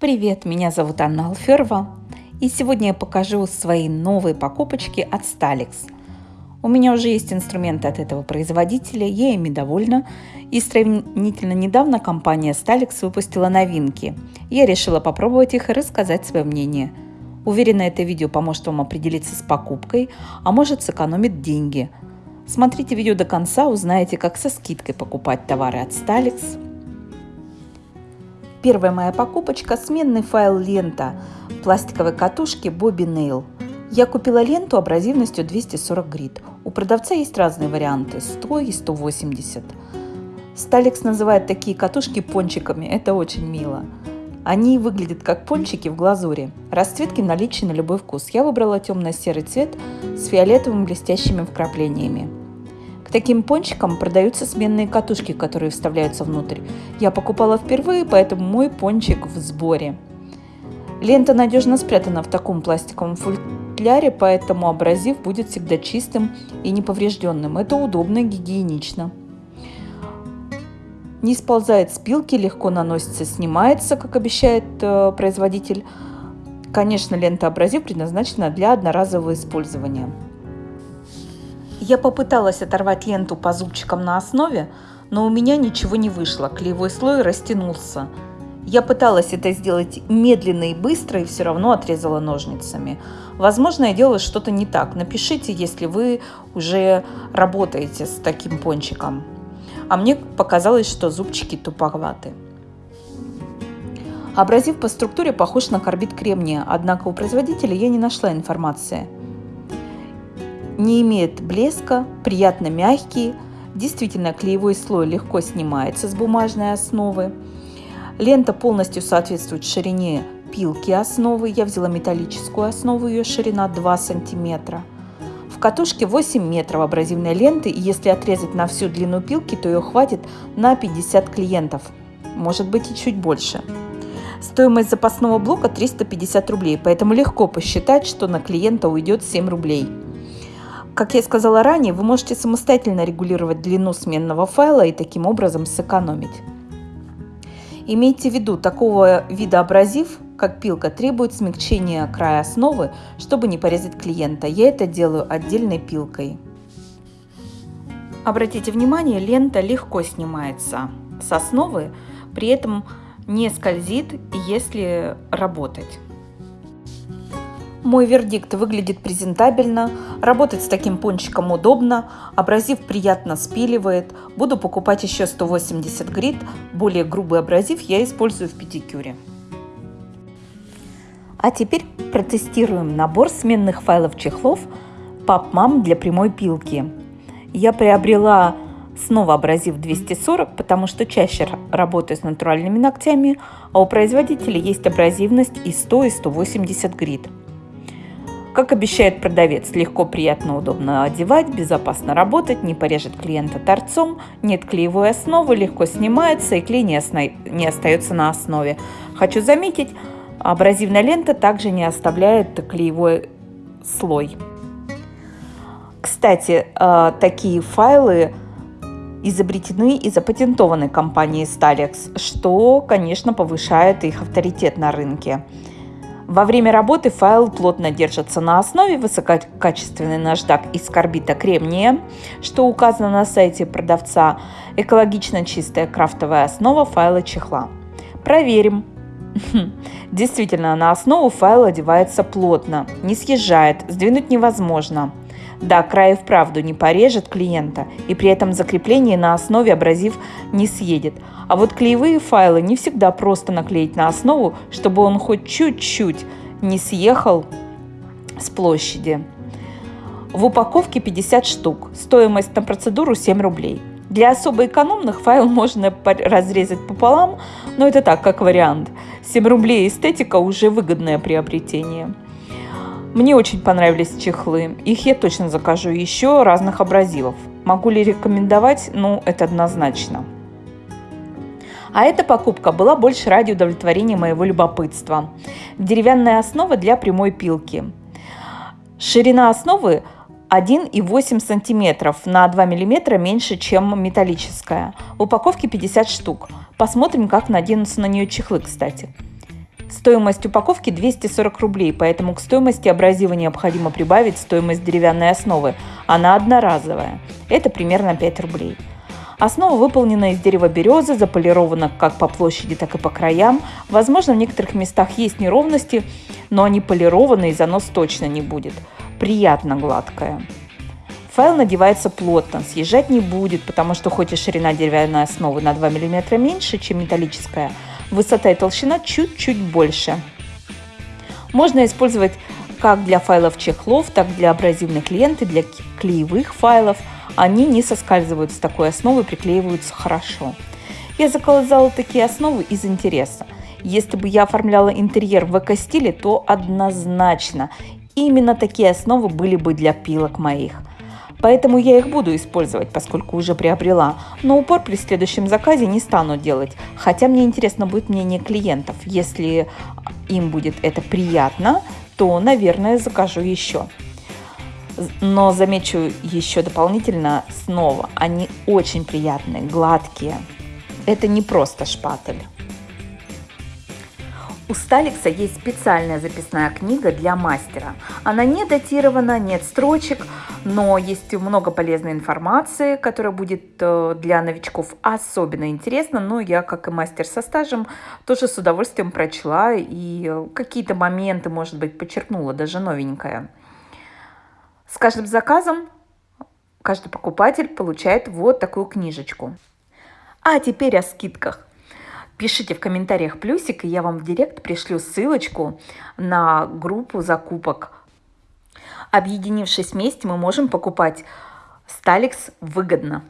Привет, меня зовут Анна Алферова, и сегодня я покажу свои новые покупочки от Stalix. У меня уже есть инструменты от этого производителя, я ими довольна, и сравнительно недавно компания Stalix выпустила новинки. Я решила попробовать их и рассказать свое мнение. Уверена, это видео поможет вам определиться с покупкой, а может сэкономит деньги. Смотрите видео до конца, узнаете, как со скидкой покупать товары от Stalix – Первая моя покупочка – сменный файл лента пластиковой катушки Bobby Nail. Я купила ленту абразивностью 240 грит. У продавца есть разные варианты – 100 и 180. Сталикс называет такие катушки пончиками, это очень мило. Они выглядят как пончики в глазури. Расцветки наличны на любой вкус. Я выбрала темно-серый цвет с фиолетовыми блестящими вкраплениями таким пончикам продаются сменные катушки, которые вставляются внутрь. Я покупала впервые, поэтому мой пончик в сборе. Лента надежно спрятана в таком пластиковом футляре, поэтому абразив будет всегда чистым и неповрежденным. Это удобно и гигиенично. Не сползает с пилки, легко наносится, снимается, как обещает э, производитель. Конечно, лента абразив предназначена для одноразового использования. Я попыталась оторвать ленту по зубчикам на основе, но у меня ничего не вышло, клеевой слой растянулся. Я пыталась это сделать медленно и быстро и все равно отрезала ножницами. Возможно, я делала что-то не так. Напишите, если вы уже работаете с таким пончиком. А мне показалось, что зубчики туповаты. Абразив по структуре похож на карбид кремния, однако у производителя я не нашла информации – не имеет блеска, приятно мягкий, действительно клеевой слой легко снимается с бумажной основы. Лента полностью соответствует ширине пилки основы. Я взяла металлическую основу, ее ширина 2 сантиметра. В катушке 8 метров абразивной ленты, и если отрезать на всю длину пилки, то ее хватит на 50 клиентов, может быть и чуть больше. Стоимость запасного блока 350 рублей, поэтому легко посчитать, что на клиента уйдет 7 рублей. Как я сказала ранее, вы можете самостоятельно регулировать длину сменного файла и таким образом сэкономить. Имейте в виду, такого вида абразив, как пилка, требует смягчения края основы, чтобы не порезать клиента. Я это делаю отдельной пилкой. Обратите внимание, лента легко снимается с основы, при этом не скользит, если работать. Мой вердикт выглядит презентабельно, работать с таким пончиком удобно, абразив приятно спиливает. Буду покупать еще 180 грит, более грубый абразив я использую в педикюре. А теперь протестируем набор сменных файлов чехлов PubMam для прямой пилки. Я приобрела снова абразив 240, потому что чаще работаю с натуральными ногтями, а у производителя есть абразивность и 100 и 180 грит. Как обещает продавец, легко, приятно, удобно одевать, безопасно работать, не порежет клиента торцом, нет клеевой основы, легко снимается и клей не, осна... не остается на основе. Хочу заметить, абразивная лента также не оставляет клеевой слой. Кстати, э, такие файлы изобретены и запатентованы компанией Stalex, что, конечно, повышает их авторитет на рынке. Во время работы файл плотно держится на основе высококачественный наждак из карбита кремния, что указано на сайте продавца, экологично чистая крафтовая основа файла чехла. Проверим. Действительно, на основу файл одевается плотно, не съезжает, сдвинуть невозможно. Да, край вправду не порежет клиента, и при этом закрепление на основе абразив не съедет. А вот клеевые файлы не всегда просто наклеить на основу, чтобы он хоть чуть-чуть не съехал с площади. В упаковке 50 штук, стоимость на процедуру 7 рублей. Для особо экономных файл можно разрезать пополам, но это так, как вариант. 7 рублей эстетика уже выгодное приобретение. Мне очень понравились чехлы. Их я точно закажу еще разных абразивов. Могу ли рекомендовать? Ну, это однозначно. А эта покупка была больше ради удовлетворения моего любопытства. Деревянная основа для прямой пилки. Ширина основы 1,8 см на 2 мм меньше, чем металлическая. В упаковке 50 штук. Посмотрим, как наденутся на нее чехлы, кстати. Стоимость упаковки 240 рублей, поэтому к стоимости абразива необходимо прибавить стоимость деревянной основы. Она одноразовая. Это примерно 5 рублей. Основа выполнена из дерева березы, заполирована как по площади, так и по краям. Возможно, в некоторых местах есть неровности, но они полированы и занос точно не будет. Приятно гладкая. Файл надевается плотно, съезжать не будет, потому что хоть и ширина деревянной основы на 2 мм меньше, чем металлическая, высота и толщина чуть-чуть больше. Можно использовать как для файлов чехлов, так и для абразивных лент и для клеевых файлов. Они не соскальзывают с такой основы, приклеиваются хорошо. Я заказала такие основы из интереса. Если бы я оформляла интерьер в эко-стиле, то однозначно именно такие основы были бы для пилок моих. Поэтому я их буду использовать, поскольку уже приобрела. Но упор при следующем заказе не стану делать. Хотя мне интересно будет мнение клиентов. Если им будет это приятно, то, наверное, закажу еще. Но замечу еще дополнительно снова, они очень приятные, гладкие. Это не просто шпатель. У Сталикса есть специальная записная книга для мастера. Она не датирована, нет строчек, но есть много полезной информации, которая будет э, для новичков особенно интересна. Но я, как и мастер со стажем, тоже с удовольствием прочла и э, какие-то моменты, может быть, подчеркнула, даже новенькое. С каждым заказом каждый покупатель получает вот такую книжечку. А теперь о скидках. Пишите в комментариях плюсик, и я вам в директ пришлю ссылочку на группу закупок. Объединившись вместе, мы можем покупать Сталикс выгодно.